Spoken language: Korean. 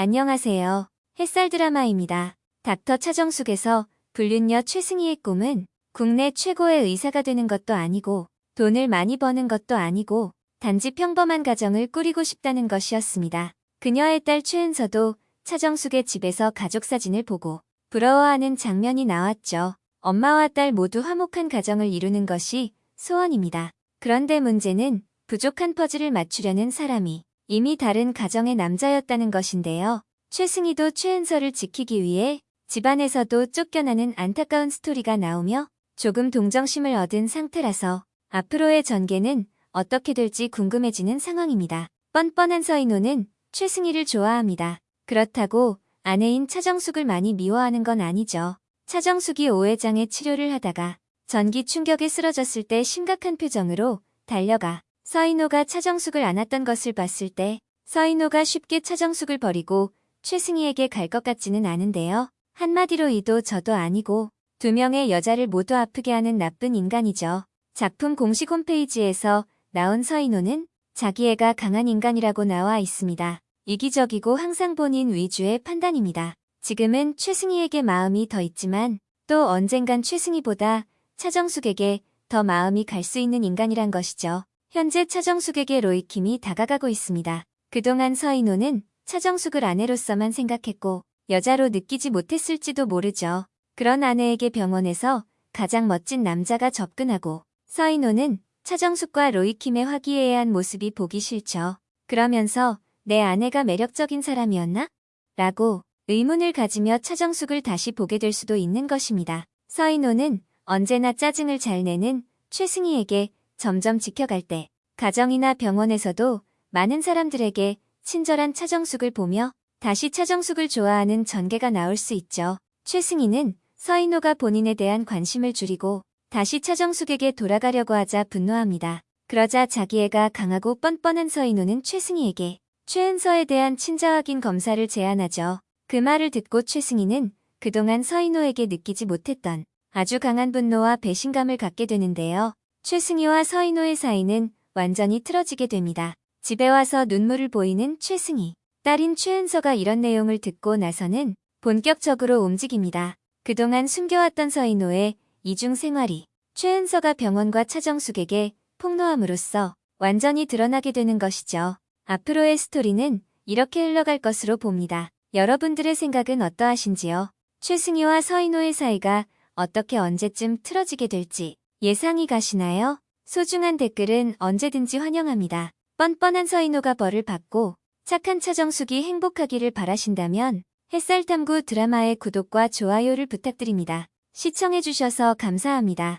안녕하세요. 햇살 드라마입니다. 닥터 차정숙에서 불륜녀 최승희의 꿈은 국내 최고의 의사가 되는 것도 아니고 돈을 많이 버는 것도 아니고 단지 평범한 가정을 꾸리고 싶다는 것이었습니다. 그녀의 딸 최은서도 차정숙의 집에서 가족 사진을 보고 부러워하는 장면이 나왔죠. 엄마와 딸 모두 화목한 가정을 이루는 것이 소원입니다. 그런데 문제는 부족한 퍼즐을 맞추려는 사람이 이미 다른 가정의 남자였다는 것인데요. 최승희도 최은서를 지키기 위해 집안에서도 쫓겨나는 안타까운 스토리가 나오며 조금 동정심을 얻은 상태라서 앞으로의 전개는 어떻게 될지 궁금해지는 상황입니다. 뻔뻔한 서인호는 최승희를 좋아합니다. 그렇다고 아내인 차정숙을 많이 미워하는 건 아니죠. 차정숙이 오해장애 치료를 하다가 전기 충격에 쓰러졌을 때 심각한 표정으로 달려가 서인호가 차정숙을 안았던 것을 봤을 때 서인호가 쉽게 차정숙을 버리고 최승희에게 갈 것 같지는 않은데요. 한마디로 이도 저도 아니고 두 명의 여자를 모두 아프게 하는 나쁜 인간이죠. 작품 공식 홈페이지에서 나온 서인호는 자기 애가 강한 인간이라고 나와 있습니다. 이기적이고 항상 본인 위주의 판단입니다. 지금은 최승희에게 마음이 더 있지만 또 언젠간 최승희보다 차정숙에게 더 마음이 갈 수 있는 인간이란 것이죠. 현재 차정숙에게 로이킴이 다가가고 있습니다. 그동안 서인호는 차정숙을 아내로서만 생각했고 여자로 느끼지 못했을지도 모르죠. 그런 아내에게 병원에서 가장 멋진 남자가 접근하고 서인호는 차정숙과 로이킴의 화기애애한 모습이 보기 싫죠. 그러면서 내 아내가 매력적인 사람이었나? 라고 의문을 가지며 차정숙을 다시 보게 될 수도 있는 것입니다. 서인호는 언제나 짜증을 잘 내는 최승희에게 점점 지켜갈 때 가정이나 병원에서도 많은 사람들에게 친절한 차정숙을 보며 다시 차정숙을 좋아하는 전개가 나올 수 있죠. 최승희는 서인호가 본인에 대한 관심을 줄이고 다시 차정숙에게 돌아가려고 하자 분노합니다. 그러자 자기 애가 강하고 뻔뻔한 서인호는 최승희에게 최은서에 대한 친자 확인 검사를 제안하죠. 그 말을 듣고 최승희는 그동안 서인호에게 느끼지 못했던 아주 강한 분노와 배신감을 갖게 되는데요. 최승희와 서인호의 사이는 완전히 틀어지게 됩니다. 집에 와서 눈물을 보이는 최승희. 딸인 최은서가 이런 내용을 듣고 나서는 본격적으로 움직입니다. 그동안 숨겨왔던 서인호의 이중 생활이 최은서가 병원과 차정숙에게 폭로함으로써 완전히 드러나게 되는 것이죠. 앞으로의 스토리는 이렇게 흘러갈 것으로 봅니다. 여러분들의 생각은 어떠하신지요? 최승희와 서인호의 사이가 어떻게 언제쯤 틀어지게 될지 예상이 가시나요? 소중한 댓글은 언제든지 환영합니다. 뻔뻔한 서인호가 벌을 받고 착한 차정숙이 행복하기를 바라신다면 햇살탐구 드라마의 구독과 좋아요를 부탁드립니다. 시청해주셔서 감사합니다.